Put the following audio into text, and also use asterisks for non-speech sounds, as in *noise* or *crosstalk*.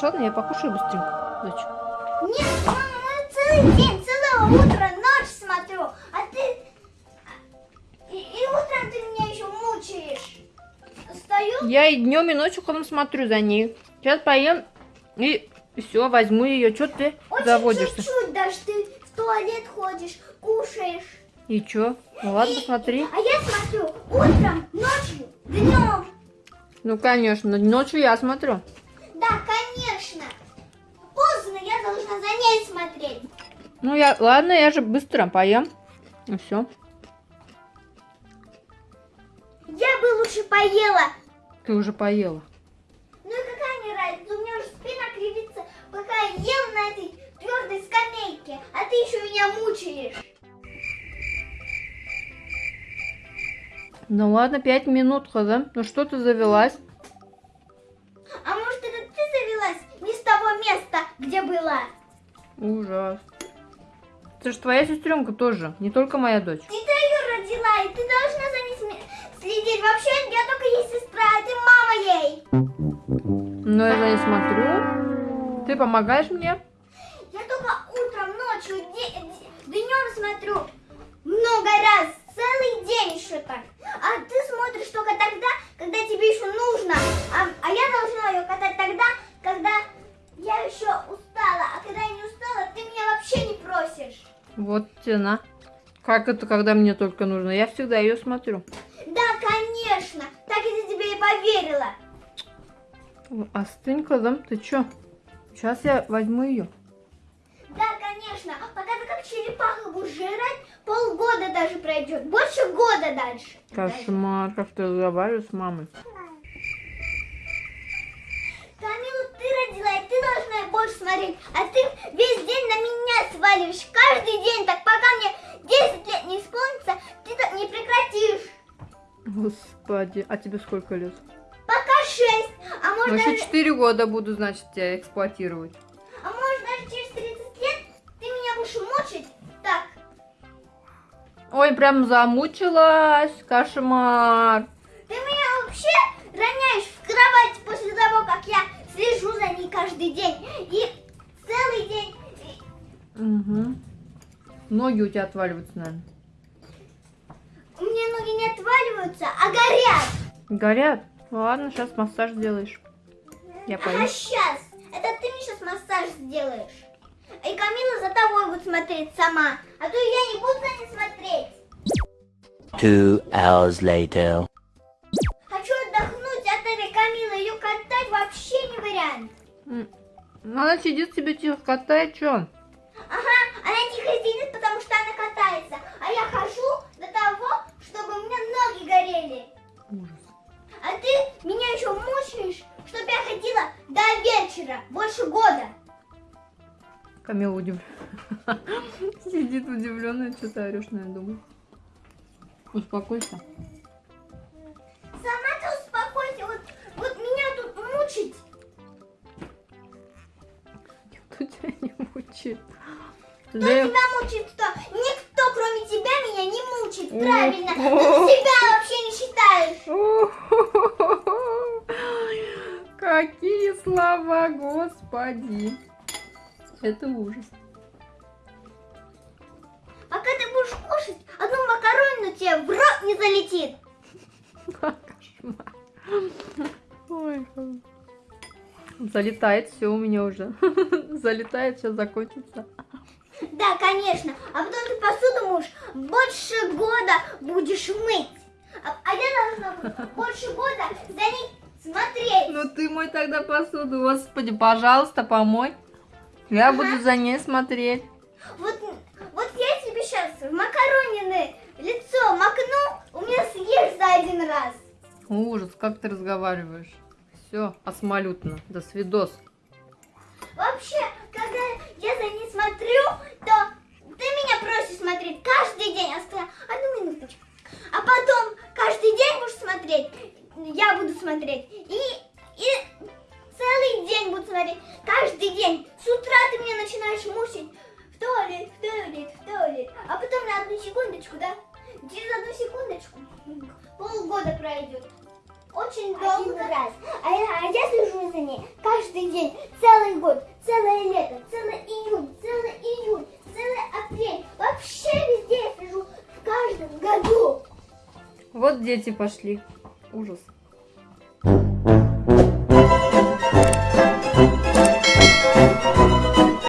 хочешь, ладно? Я покушаю быстренько, дочь. Нет, мама, ну целый день, целое утро, ночь смотрю, а ты... И, и утром ты меня еще мучаешь. Стою, Я и днем, и ночью ходом смотрю за ней. Сейчас поем и все, возьму ее. Что ты очень заводишься? чуть-чуть даже ты в туалет ходишь, кушаешь. И что? Ну ладно, посмотри. А я смотрю утром, ночью, днем. Ну, конечно, ночью я смотрю. Должна за ней смотреть. Ну, я, ладно, я же быстро поем. И все. Я бы лучше поела. Ты уже поела. Ну и какая мне разница, у меня уже спина кривится, пока я ел на этой твердой скамейке, а ты еще меня мучаешь. Ну ладно, пять минут ходом. Ну что ты завелась? Ужас. Это же твоя сестренка тоже, не только моя дочь. Ты ее родила, и ты должна за ней следить. Вообще, я только ей сестра, а ты мама ей. Но я за ней смотрю. Ты помогаешь мне? Я только утром, ночью, днем смотрю. Много раз, Вот тена. Как это, когда мне только нужно? Я всегда ее смотрю. Да, конечно. Так я тебе и поверила. Остынь, Кадам, ты чё? Сейчас я возьму ее. Да, конечно. Пока ты как черепаха будешь жрать, полгода даже пройдет. Больше года дальше. Кошмар, как ты разговариваешь с мамой. Камилу ты родила, и ты должна больше смотреть. А ты весь день на меня сваливаешь. Каждый день так, пока мне 10 лет не исполнится, ты так не прекратишь. Господи, а тебе сколько лет? Пока 6, а может, Ну, еще даже, 4 года буду, значит, тебя эксплуатировать. а может даже через 30 лет ты меня будешь мучить. Так, Ой, прям замучилась. Кошмар. ты меня вообще роняешь в кровать после того, как я слежу за ней каждый день. И целый день Угу. Ноги у тебя отваливаются, наверное. у меня ноги не отваливаются, а горят. Горят? Ладно, сейчас массаж сделаешь. Я А пойду. сейчас? Это ты мне сейчас массаж сделаешь. И Камила за тобой будет смотреть сама. А то я не буду за ней смотреть. Two hours later. Хочу отдохнуть от этой Камилы. Ее катать вообще не вариант. Она сидит себе тихо катает, что? Ага, она тихо сидит, потому что она катается. А я хожу до того, чтобы у меня ноги горели. Ужас. А ты меня еще мучаешь, чтобы я ходила до вечера. Больше года. Камила удивлена. *laughs* Сидит удивленная, что ты орешь, наверное, думаю. Успокойся. Сама ты успокойся. Вот, вот меня тут мучить. Кто тебя не мучает? Кто Да- тебя мучит, кто? Никто, кроме тебя, меня не мучит. Правильно. *laughs* Ты себя вообще не считаешь. Какие слова, господи. Это ужас. Пока ты будешь кушать, одну макаронину тебе в рот не залетит. Кошмар. Ой, залетает все у меня уже. *laughs* Залетает, сейчас закончится. Да, конечно. А потом ты посуду можешь больше года будешь мыть. А, а я должна больше года за ней смотреть. Ну ты мой тогда посуду, господи, пожалуйста, помой. Я буду за ней смотреть. Вот, вот я тебе сейчас в макаронины лицо макну, у меня съешь за один раз. Ужас, как ты разговариваешь. Все, осмолютно. До свидос. Вообще, когда я за ней смотрю, смотреть каждый день. Я сказала, одну минуточку. А потом каждый день будешь смотреть. Я буду смотреть. И, и целый день буду смотреть. Каждый день. С утра ты меня начинаешь мучить. В туалет, в туалет, в туалет. А потом на одну секундочку, да? Через одну секундочку полгода пройдет. Очень долго. Один раз. А, а я слежу за ней каждый день, целый год, целое лето, целый июнь, целый июнь вообще везде сижу, в каждом году. Вот дети пошли. Ужас.